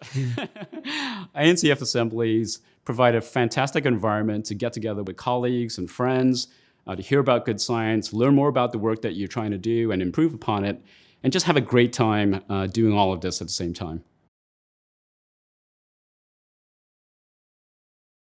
INCF assemblies provide a fantastic environment to get together with colleagues and friends, uh, to hear about good science, learn more about the work that you're trying to do and improve upon it, and just have a great time uh, doing all of this at the same time.